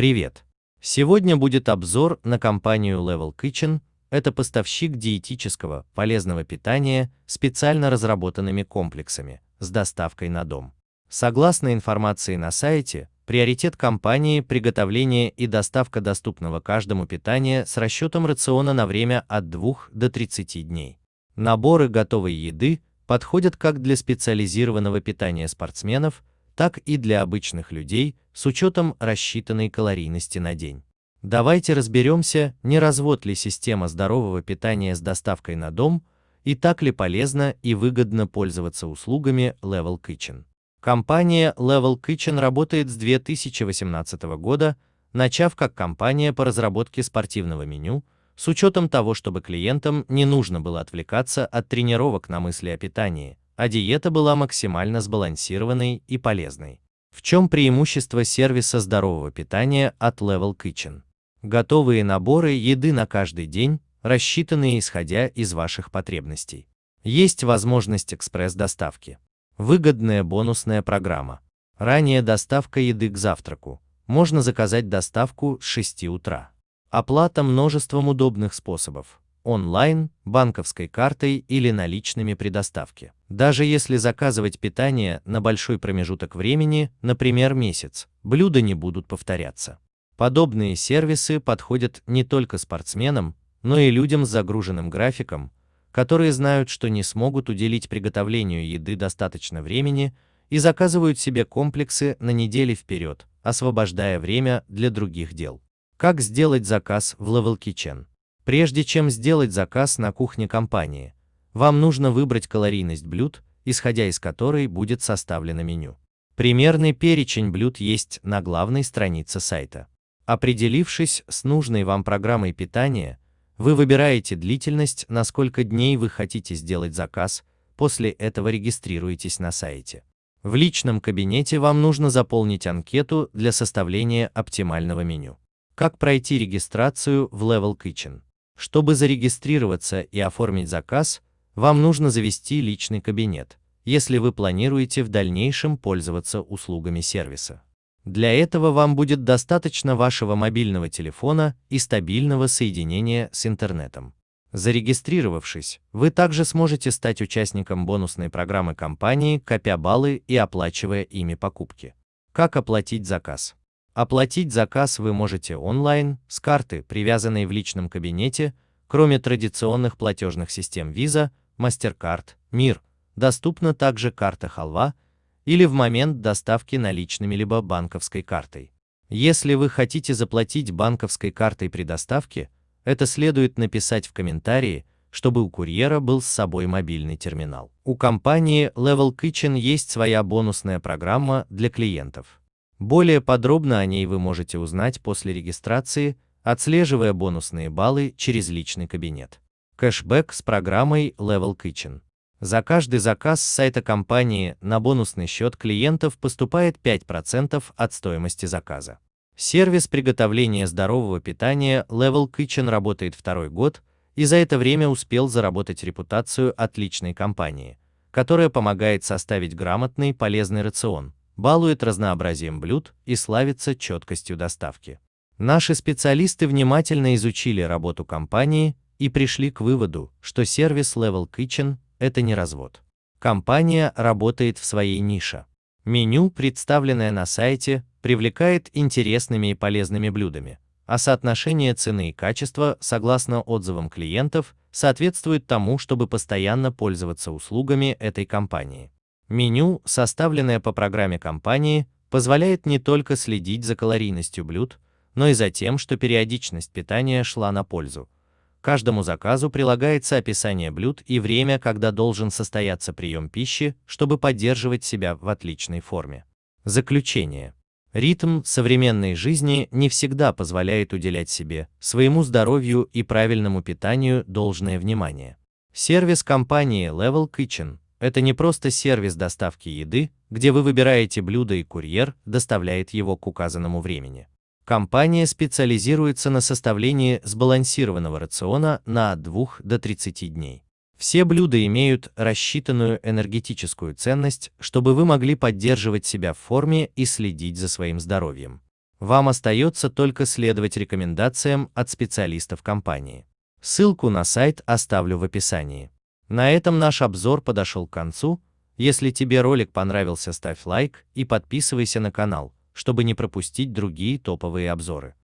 Привет! Сегодня будет обзор на компанию Level Kitchen. Это поставщик диетического, полезного питания специально разработанными комплексами с доставкой на дом. Согласно информации на сайте, приоритет компании – приготовление и доставка доступного каждому питания с расчетом рациона на время от 2 до 30 дней. Наборы готовой еды подходят как для специализированного питания спортсменов, так и для обычных людей с учетом рассчитанной калорийности на день. Давайте разберемся, не развод ли система здорового питания с доставкой на дом и так ли полезно и выгодно пользоваться услугами Level Kitchen. Компания Level Kitchen работает с 2018 года, начав как компания по разработке спортивного меню, с учетом того, чтобы клиентам не нужно было отвлекаться от тренировок на мысли о питании, а диета была максимально сбалансированной и полезной. В чем преимущество сервиса здорового питания от Level Kitchen? Готовые наборы еды на каждый день, рассчитанные исходя из ваших потребностей. Есть возможность экспресс-доставки. Выгодная бонусная программа. Ранее доставка еды к завтраку. Можно заказать доставку с 6 утра. Оплата множеством удобных способов онлайн, банковской картой или наличными при доставке. Даже если заказывать питание на большой промежуток времени, например, месяц, блюда не будут повторяться. Подобные сервисы подходят не только спортсменам, но и людям с загруженным графиком, которые знают, что не смогут уделить приготовлению еды достаточно времени и заказывают себе комплексы на недели вперед, освобождая время для других дел. Как сделать заказ в Level Kitchen? Прежде чем сделать заказ на кухне компании, вам нужно выбрать калорийность блюд, исходя из которой будет составлено меню. Примерный перечень блюд есть на главной странице сайта. Определившись с нужной вам программой питания, вы выбираете длительность, на сколько дней вы хотите сделать заказ, после этого регистрируетесь на сайте. В личном кабинете вам нужно заполнить анкету для составления оптимального меню. Как пройти регистрацию в Level Kitchen? Чтобы зарегистрироваться и оформить заказ, вам нужно завести личный кабинет, если вы планируете в дальнейшем пользоваться услугами сервиса. Для этого вам будет достаточно вашего мобильного телефона и стабильного соединения с интернетом. Зарегистрировавшись, вы также сможете стать участником бонусной программы компании, копя баллы и оплачивая ими покупки. Как оплатить заказ? Оплатить заказ вы можете онлайн, с карты, привязанной в личном кабинете, кроме традиционных платежных систем Visa, MasterCard, Мир, доступна также карта Халва или в момент доставки наличными либо банковской картой. Если вы хотите заплатить банковской картой при доставке, это следует написать в комментарии, чтобы у курьера был с собой мобильный терминал. У компании Level Kitchen есть своя бонусная программа для клиентов. Более подробно о ней вы можете узнать после регистрации, отслеживая бонусные баллы через личный кабинет. Кэшбэк с программой Level Kitchen. За каждый заказ с сайта компании на бонусный счет клиентов поступает 5% от стоимости заказа. Сервис приготовления здорового питания Level Kitchen работает второй год и за это время успел заработать репутацию отличной компании, которая помогает составить грамотный полезный рацион, балует разнообразием блюд и славится четкостью доставки. Наши специалисты внимательно изучили работу компании и пришли к выводу, что сервис Level Kitchen – это не развод. Компания работает в своей нише. Меню, представленное на сайте, привлекает интересными и полезными блюдами, а соотношение цены и качества, согласно отзывам клиентов, соответствует тому, чтобы постоянно пользоваться услугами этой компании. Меню, составленное по программе компании, позволяет не только следить за калорийностью блюд, но и за тем, что периодичность питания шла на пользу. Каждому заказу прилагается описание блюд и время, когда должен состояться прием пищи, чтобы поддерживать себя в отличной форме. Заключение. Ритм современной жизни не всегда позволяет уделять себе, своему здоровью и правильному питанию должное внимание. Сервис компании Level Kitchen это не просто сервис доставки еды, где вы выбираете блюдо и курьер доставляет его к указанному времени. Компания специализируется на составлении сбалансированного рациона на от 2 до 30 дней. Все блюда имеют рассчитанную энергетическую ценность, чтобы вы могли поддерживать себя в форме и следить за своим здоровьем. Вам остается только следовать рекомендациям от специалистов компании. Ссылку на сайт оставлю в описании. На этом наш обзор подошел к концу. Если тебе ролик понравился, ставь лайк и подписывайся на канал, чтобы не пропустить другие топовые обзоры.